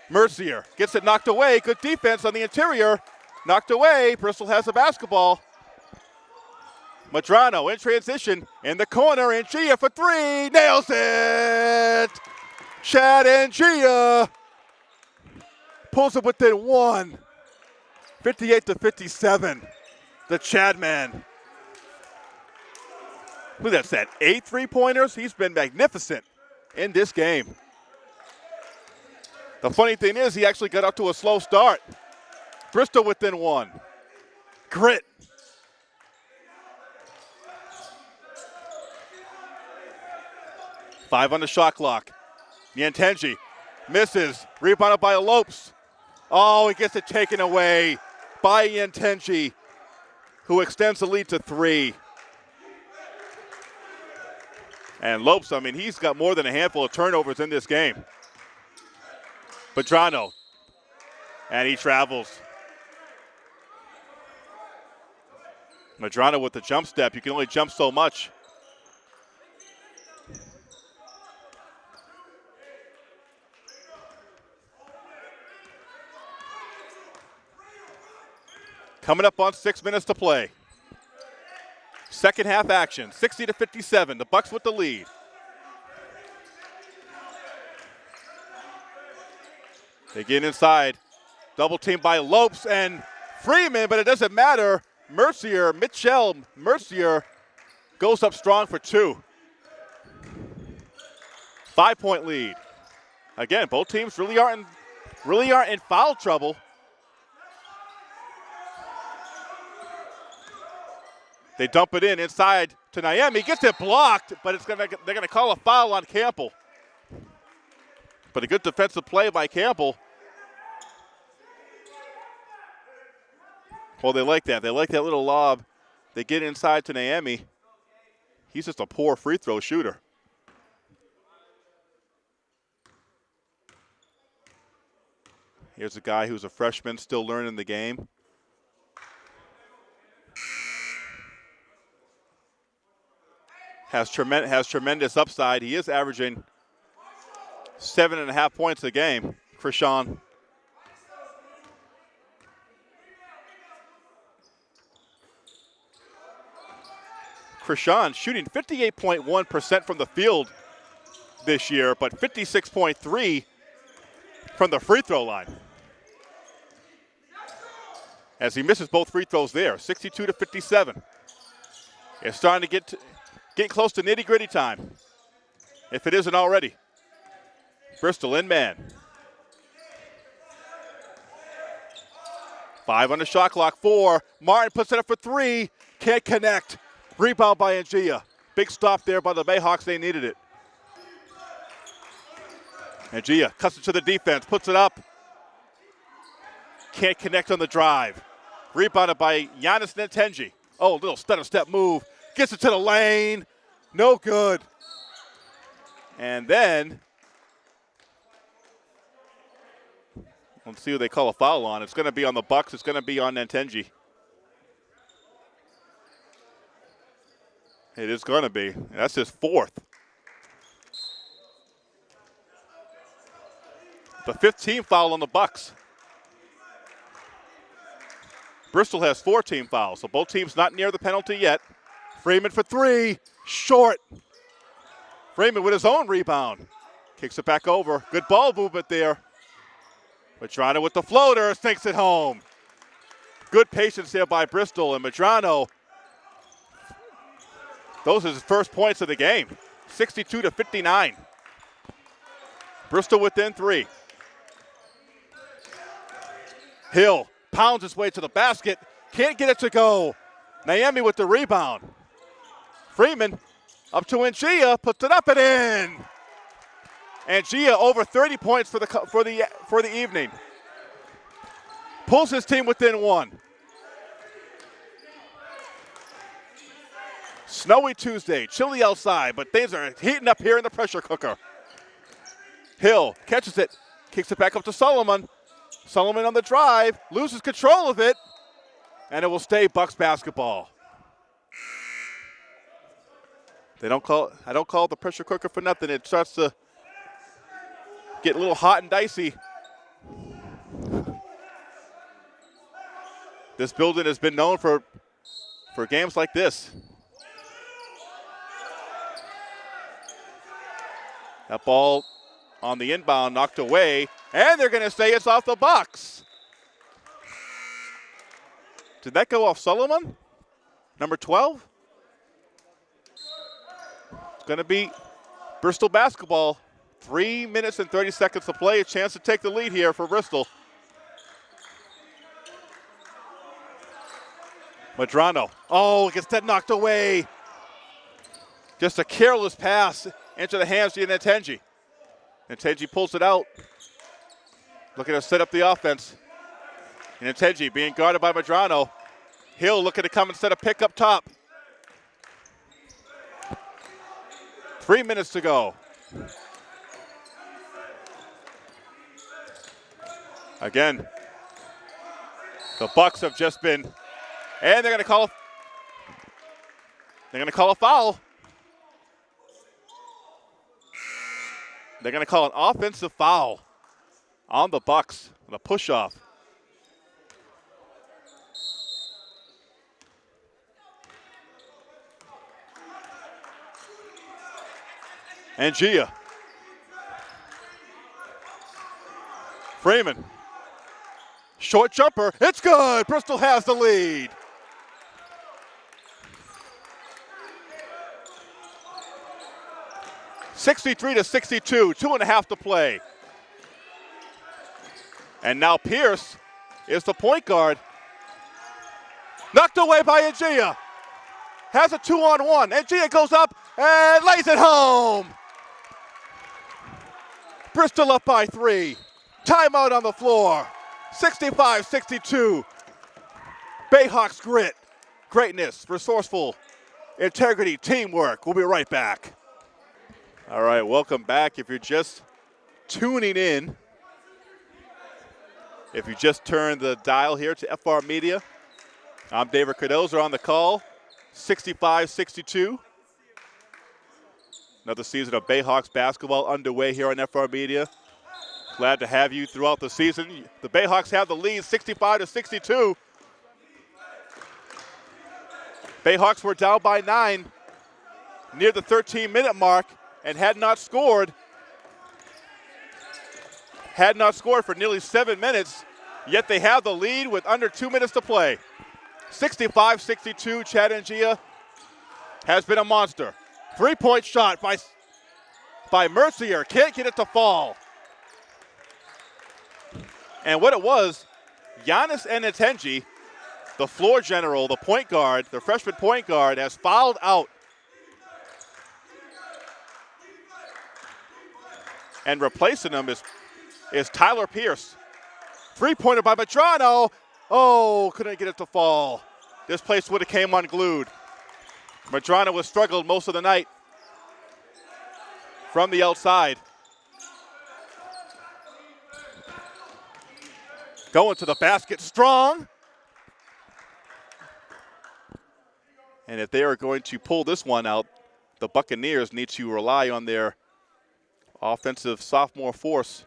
Mercier gets it knocked away. Good defense on the interior. Knocked away. Bristol has the basketball. Madrano in transition in the corner. And Gia for three. Nails it. Chad Ngia pulls it within one. 58 to 57. The Chad man. Look at that. Eight three pointers. He's been magnificent in this game. The funny thing is, he actually got up to a slow start. Bristol within one. Grit. Five on the shot clock. Niantenji misses. Rebounded by Lopes. Oh, he gets it taken away by Niantenji, who extends the lead to three. And Lopes, I mean, he's got more than a handful of turnovers in this game. Petrano. And he travels. Madrano with the jump step. You can only jump so much. Coming up on six minutes to play. Second half action, 60 to 57. The Bucks with the lead. They get inside. Double team by Lopes and Freeman, but it doesn't matter. Mercier, Mitchell Mercier goes up strong for two. Five point lead. Again, both teams really aren't really aren't in foul trouble. They dump it in inside to Niemi. Gets it blocked, but it's gonna they're gonna call a foul on Campbell. But a good defensive play by Campbell. Well, they like that. They like that little lob. They get inside to Niemi. He's just a poor free throw shooter. Here's a guy who's a freshman, still learning the game. Has, tremen- has tremendous upside. He is averaging – seven and a half points a game, Krishan. Krishan shooting 58.1% from the field this year, but 56.3 from the free throw line. As he misses both free throws there, 62 to 57. It's starting to get to, get close to nitty gritty time, if it isn't already. Bristol in man. Five on the shot clock. Four. Martin puts it up for three. Can't connect. Rebound by Ngia. Big stop there by the Bayhawks. They needed it. Ngia cuts it to the defense. Puts it up. Can't connect on the drive. Rebounded by Giannis Niantenji. Oh, little stutter step move. Gets it to the lane. No good. And then, let's see who they call a foul on. It's going to be on the Bucks. It's going to be on Nentenji. It is going to be. That's his fourth. The 15th foul on the Bucks. Bristol has four team fouls, so both teams not near the penalty yet. Freeman for three, short. Freeman with his own rebound. Kicks it back over. Good ball movement there. Madrano with the floater, sinks it home. Good patience there by Bristol, and Madrano, those are his first points of the game. 62 to 59. Bristol within three. Hill pounds his way to the basket. Can't get it to go. Niemi with the rebound. Freeman up to Ngia, puts it up and in. Ngia over 30 points for the for the for the evening. Pulls his team within one. Snowy Tuesday, chilly outside, but things are heating up here in the pressure cooker. Hill catches it, kicks it back up to Solomon. Solomon on the drive, loses control of it, and it will stay Bucks basketball. They don't call I don't call it the pressure cooker for nothing. It starts to get a little hot and dicey. This building has been known for for games like this. That ball on the inbound knocked away. And they're going to say it's off the box. Did that go off Solomon? Number 12? Going to be Bristol basketball. Three minutes and 30 seconds to play. A chance to take the lead here for Bristol. Madrano. Oh, gets that knocked away. Just a careless pass into the hands of Nentenji. Nentenji pulls it out. Looking to set up the offense. And Nentenji being guarded by Madrano. Hill looking to come and set a pick up top. Three minutes to go. Again, the Bucks have just been, and they're going to call. A, they're going to call a foul. They're going to call an offensive foul on the Bucks, the push off. Ngia. Freeman. Short jumper. It's good. Bristol has the lead. Sixty-three to sixty-two. Two and a half to play. And now Pierce is the point guard. Knocked away by Ngia. Has a two on one. Ngia goes up and lays it home. Bristol up by three. Timeout on the floor. 65 62. Bayhawks grit, greatness, resourceful, integrity, teamwork. We'll be right back. All right, welcome back. If you're just tuning in, if you just turned the dial here to FR Media, I'm David Cardoza on the call, 65-62. Another season of Bayhawks basketball underway here on FR Media. Glad to have you throughout the season. The Bayhawks have the lead 65 to 62. Bayhawks were down by nine near the 13 minute mark and had not scored had not scored for nearly seven minutes, yet they have the lead with under two minutes to play. 65 62, Chad Ngia has been a monster. Three point shot by, by Mercier. Can't get it to fall. And what it was, Giannis Nentenji, the floor general, the point guard, the freshman point guard, has fouled out. And replacing him is is Tyler Pierce. Three pointer by Madrano. Oh, couldn't get it to fall. This place would have came unglued. Madrano was struggled most of the night. from the outside. Going to the basket strong. And if they are going to pull this one out, the Buccaneers need to rely on their offensive sophomore force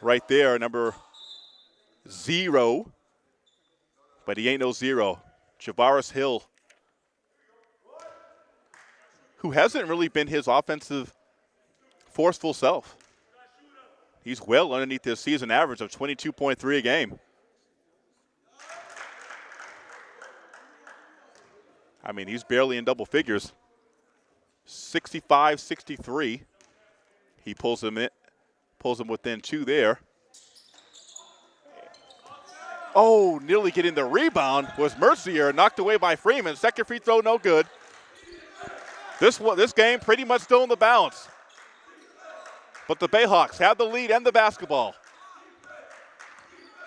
right there, number zero. But he ain't no zero. Javaris Hill, who hasn't really been his offensive forceful self. He's well underneath his season average of 22.3 a game. I mean, he's barely in double figures. 65 63. He pulls him in, pulls him within two there. Oh, nearly getting the rebound was Mercier, knocked away by Freeman. Second free throw, no good. This this game pretty much still in the balance. But the Bayhawks have the lead and the basketball.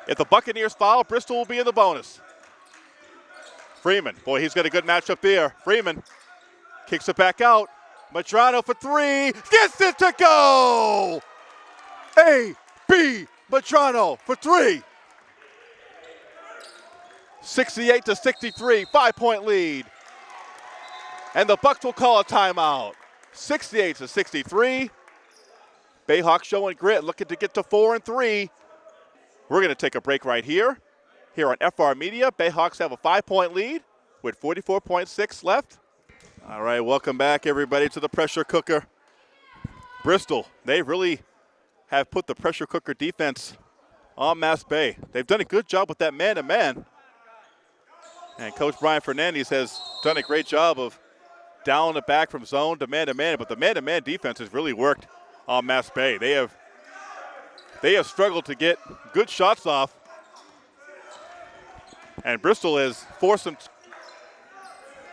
If the Buccaneers foul, Bristol will be in the bonus. Freeman, boy, he's got a good matchup there. Freeman kicks it back out. Madrano for three, gets it to go! A, B, Madrano for three. 68 to 63, five point lead. And the Bucks will call a timeout. 68 to 63. Bayhawks showing grit, looking to get to four and three. We're going to take a break right here. Here on FR Media, Bayhawks have a five point lead with 44.6 left. All right, welcome back, everybody, to the pressure cooker. Bristol, they really have put the pressure cooker defense on Mass Bay. They've done a good job with that man to man. And Coach Brian Fernandez has done a great job of down the back from zone to man to man, but the man to man defense has really worked on Mass Bay. They have they have struggled to get good shots off. And Bristol has forced some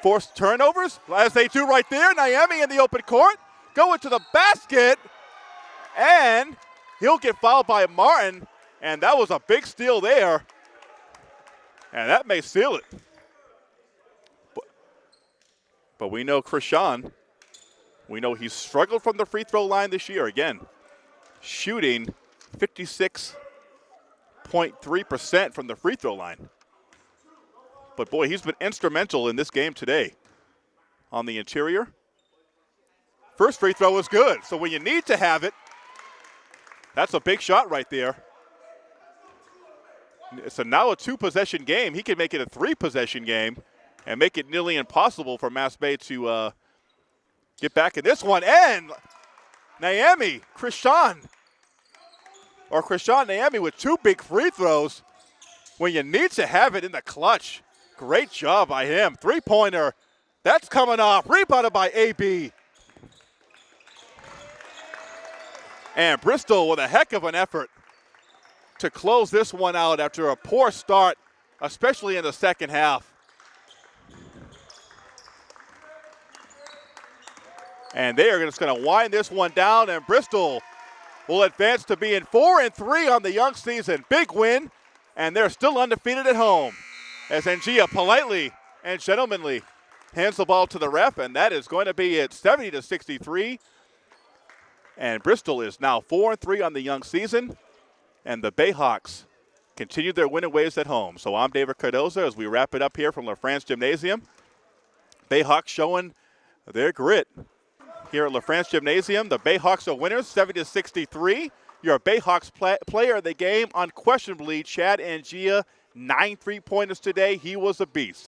forced turnovers, as they do right there. Niemi in the open court, going to the basket, and he'll get fouled by Martin, and that was a big steal there. And that may seal it. But, we know Krishan we know he's struggled from the free throw line this year. Again, shooting 56.3% from the free throw line. But boy, he's been instrumental in this game today on the interior. First free throw was good. So when you need to have it, that's a big shot right there. So now a two possession game. He can make it a three possession game and make it nearly impossible for Mass Bay to uh, get back in this one. And Niemi, Krishan, or Krishan Naomi with two big free throws when you need to have it in the clutch. Great job by him. Three pointer. That's coming off. Rebounded by AB. And Bristol with a heck of an effort to close this one out after a poor start, especially in the second half. And they are just going to wind this one down, and Bristol will advance to being four and three on the young season. Big win, and they're still undefeated at home. As Ngia politely and gentlemanly hands the ball to the ref, and that is going to be at 70 to 63. And Bristol is now four and three on the young season, and the Bayhawks continue their winning ways at home. So I'm David Cardoza as we wrap it up here from LaFrance Gymnasium. Bayhawks showing their grit here at LaFrance Gymnasium. The Bayhawks are winners, 70 to 63. Your Bayhawks play, player of the game, unquestionably, Chad Ngia, nine three pointers today. He was a beast.